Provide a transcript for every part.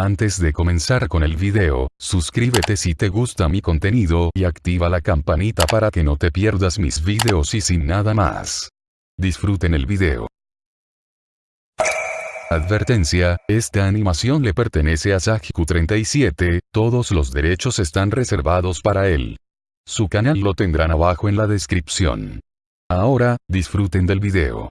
Antes de comenzar con el video, suscríbete si te gusta mi contenido y activa la campanita para que no te pierdas mis videos y sin nada más. Disfruten el video. Advertencia, esta animación le pertenece a Sajiku37, todos los derechos están reservados para él. Su canal lo tendrán abajo en la descripción. Ahora, disfruten del video.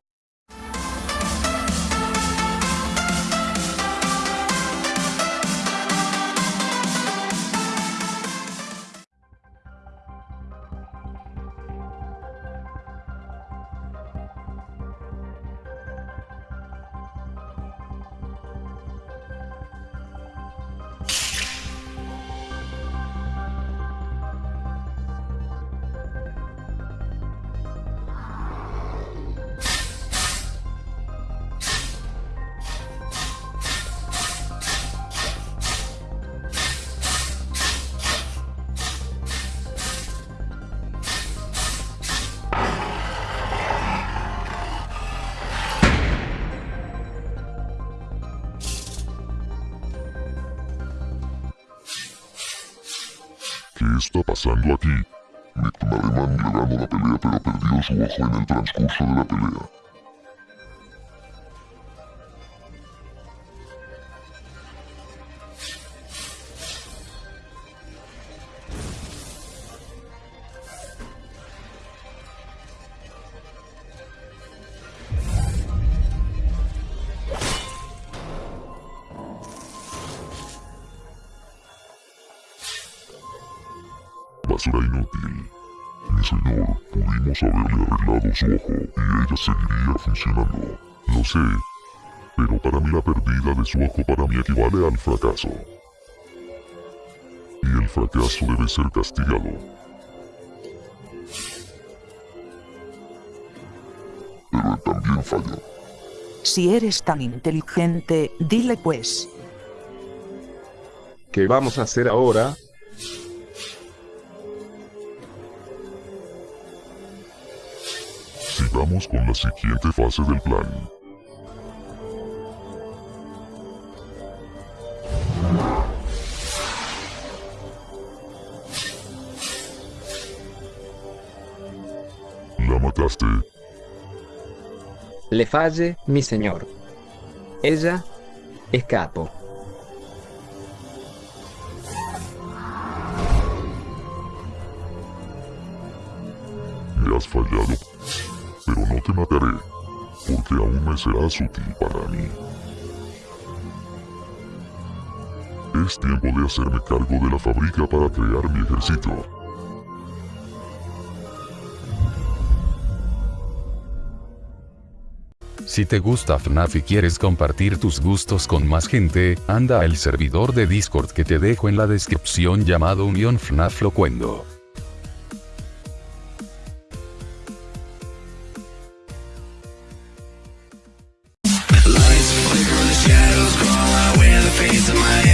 ¿Qué está pasando aquí? Alemán le ganó la pelea pero perdió su ojo en el transcurso de la pelea. Basura inútil. Mi señor, pudimos haberle arreglado su ojo y ella seguiría funcionando. Lo sé, pero para mí la pérdida de su ojo para mí equivale al fracaso. Y el fracaso debe ser castigado. Pero él también falló. Si eres tan inteligente, dile pues. ¿Qué vamos a hacer ahora? Sigamos con la siguiente fase del plan. La mataste. Le falle, mi señor. Ella es capo. Me has fallado. Te mataré, porque aún me serás útil para mí. Es tiempo de hacerme cargo de la fábrica para crear mi ejército. Si te gusta FNAF y quieres compartir tus gustos con más gente, anda al servidor de Discord que te dejo en la descripción llamado Unión FNAF Locuendo. Lights flicker and the shadows crawl out with the face of my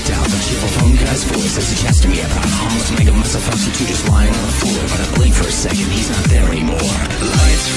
with doubt. The cheerful phone guy's voice as he chats to me about make of myself out to just lying on the floor. But I blink for a second, he's not there anymore. Lights